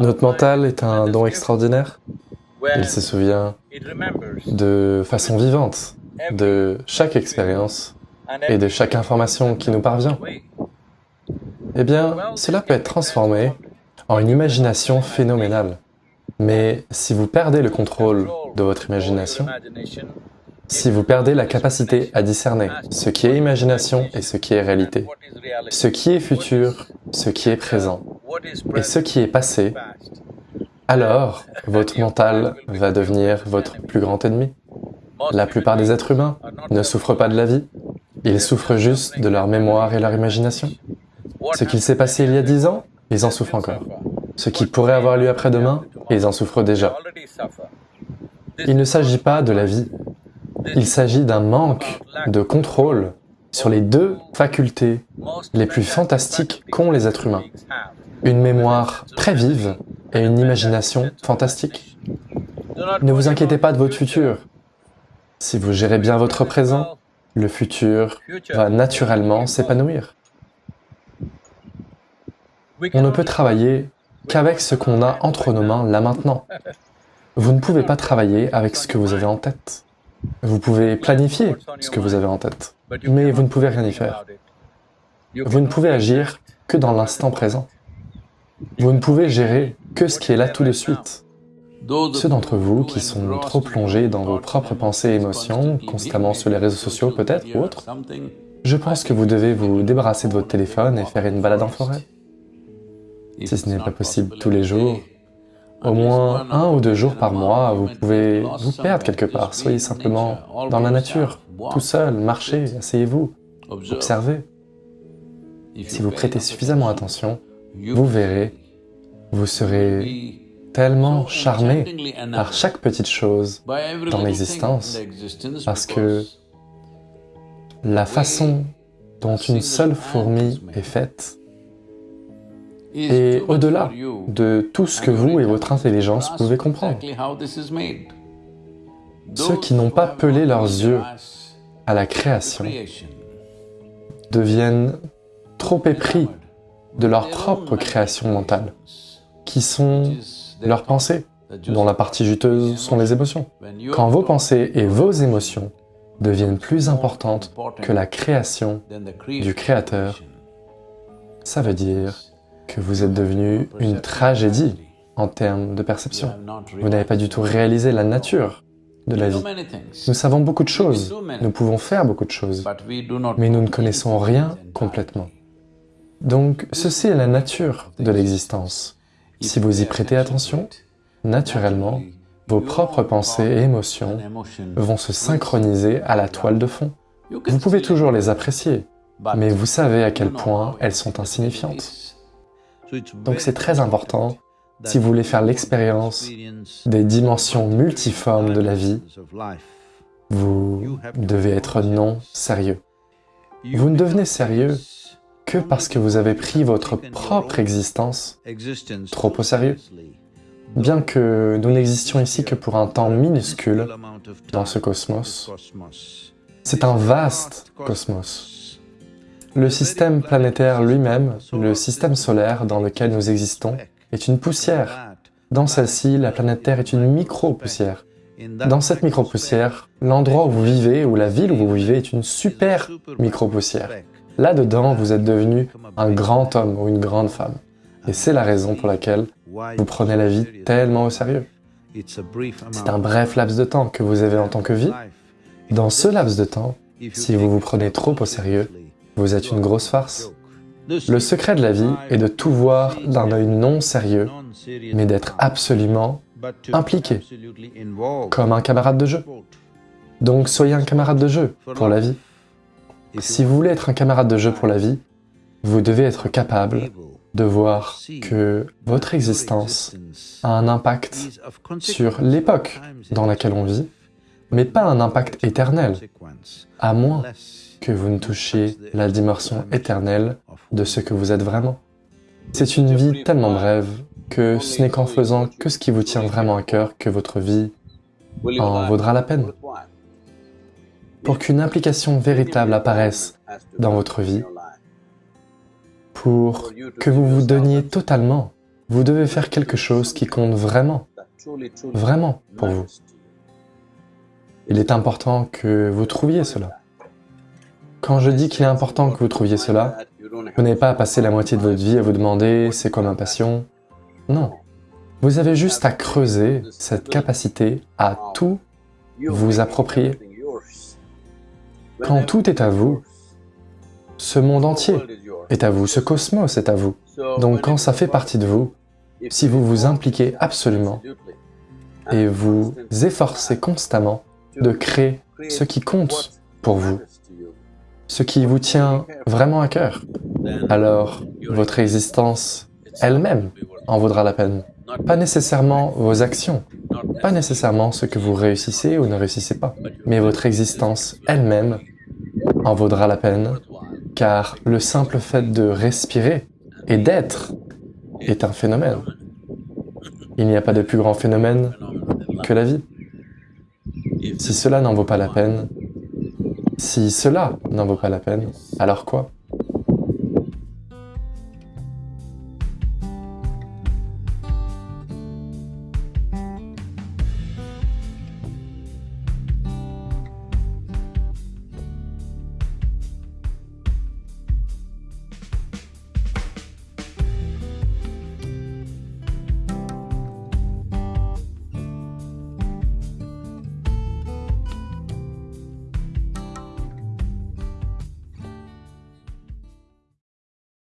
Notre mental est un don extraordinaire. Il se souvient de façon vivante de chaque expérience et de chaque information qui nous parvient. Eh bien, cela peut être transformé en une imagination phénoménale. Mais si vous perdez le contrôle de votre imagination, si vous perdez la capacité à discerner ce qui est imagination et ce qui est réalité, ce qui est futur, ce qui est présent, et ce qui est passé, alors votre mental va devenir votre plus grand ennemi. La plupart des êtres humains ne souffrent pas de la vie, ils souffrent juste de leur mémoire et leur imagination. Ce qu'il s'est passé il y a dix ans, ils en souffrent encore. Ce qui pourrait avoir lieu après-demain, ils en souffrent déjà. Il ne s'agit pas de la vie, il s'agit d'un manque de contrôle sur les deux facultés les plus fantastiques qu'ont les êtres humains. Une mémoire très vive et une imagination fantastique. Ne vous inquiétez pas de votre futur. Si vous gérez bien votre présent, le futur va naturellement s'épanouir. On ne peut travailler qu'avec ce qu'on a entre nos mains là maintenant. Vous ne pouvez pas travailler avec ce que vous avez en tête. Vous pouvez planifier ce que vous avez en tête, mais vous ne pouvez rien y faire. Vous ne pouvez agir que dans l'instant présent. Vous ne pouvez gérer que ce qui est là tout de suite. Ceux d'entre vous qui sont trop plongés dans vos propres pensées et émotions, constamment sur les réseaux sociaux peut-être ou autres, je pense que vous devez vous débarrasser de votre téléphone et faire une balade en forêt. Si ce n'est pas possible tous les jours, au moins un ou deux jours par mois, vous pouvez vous perdre quelque part. Soyez simplement dans la nature, tout seul, marchez, asseyez-vous, observez. Si vous prêtez suffisamment attention, vous verrez, vous serez tellement charmé par chaque petite chose dans l'existence, parce que la façon dont une seule fourmi est faite est au-delà de tout ce que vous et votre intelligence pouvez comprendre. Ceux qui n'ont pas pelé leurs yeux à la création deviennent trop épris de leur propre création mentale, qui sont leurs pensées, dont la partie juteuse sont les émotions. Quand vos pensées et vos émotions deviennent plus importantes que la création du Créateur, ça veut dire que vous êtes devenu une tragédie en termes de perception. Vous n'avez pas du tout réalisé la nature de la vie. Nous savons beaucoup de choses, nous pouvons faire beaucoup de choses, mais nous ne connaissons rien complètement. Donc, ceci est la nature de l'existence. Si vous y prêtez attention, naturellement, vos propres pensées et émotions vont se synchroniser à la toile de fond. Vous pouvez toujours les apprécier, mais vous savez à quel point elles sont insignifiantes. Donc c'est très important, si vous voulez faire l'expérience des dimensions multiformes de la vie, vous devez être non sérieux. Vous ne devenez sérieux que parce que vous avez pris votre propre existence trop au sérieux. Bien que nous n'existions ici que pour un temps minuscule dans ce cosmos, c'est un vaste cosmos. Le système planétaire lui-même, le système solaire dans lequel nous existons, est une poussière. Dans celle-ci, la planète Terre est une micro-poussière. Dans cette micro-poussière, l'endroit où vous vivez, ou la ville où vous vivez, est une super micro-poussière. Là-dedans, vous êtes devenu un grand homme ou une grande femme. Et c'est la raison pour laquelle vous prenez la vie tellement au sérieux. C'est un bref laps de temps que vous avez en tant que vie. Dans ce laps de temps, si vous vous prenez trop au sérieux, vous êtes une grosse farce. Le secret de la vie est de tout voir d'un œil non sérieux, mais d'être absolument impliqué, comme un camarade de jeu. Donc soyez un camarade de jeu pour la vie. Si vous voulez être un camarade de jeu pour la vie, vous devez être capable de voir que votre existence a un impact sur l'époque dans laquelle on vit, mais pas un impact éternel, à moins que vous ne touchiez la dimension éternelle de ce que vous êtes vraiment. C'est une vie tellement brève que ce n'est qu'en faisant que ce qui vous tient vraiment à cœur que votre vie en vaudra la peine. Pour qu'une implication véritable apparaisse dans votre vie, pour que vous vous donniez totalement Vous devez faire quelque chose qui compte vraiment, vraiment pour vous. Il est important que vous trouviez cela. Quand je dis qu'il est important que vous trouviez cela, vous n'avez pas à passer la moitié de votre vie à vous demander « c'est quoi ma passion ?» Non. Vous avez juste à creuser cette capacité à tout vous approprier. Quand tout est à vous, ce monde entier est à vous, ce cosmos est à vous. Donc quand ça fait partie de vous, si vous vous impliquez absolument et vous efforcez constamment de créer ce qui compte pour vous, ce qui vous tient vraiment à cœur, alors votre existence elle-même en vaudra la peine. Pas nécessairement vos actions, pas nécessairement ce que vous réussissez ou ne réussissez pas, mais votre existence elle-même en vaudra la peine, car le simple fait de respirer et d'être est un phénomène. Il n'y a pas de plus grand phénomène que la vie. Si cela n'en vaut pas la peine, si cela n'en vaut pas la peine, alors quoi?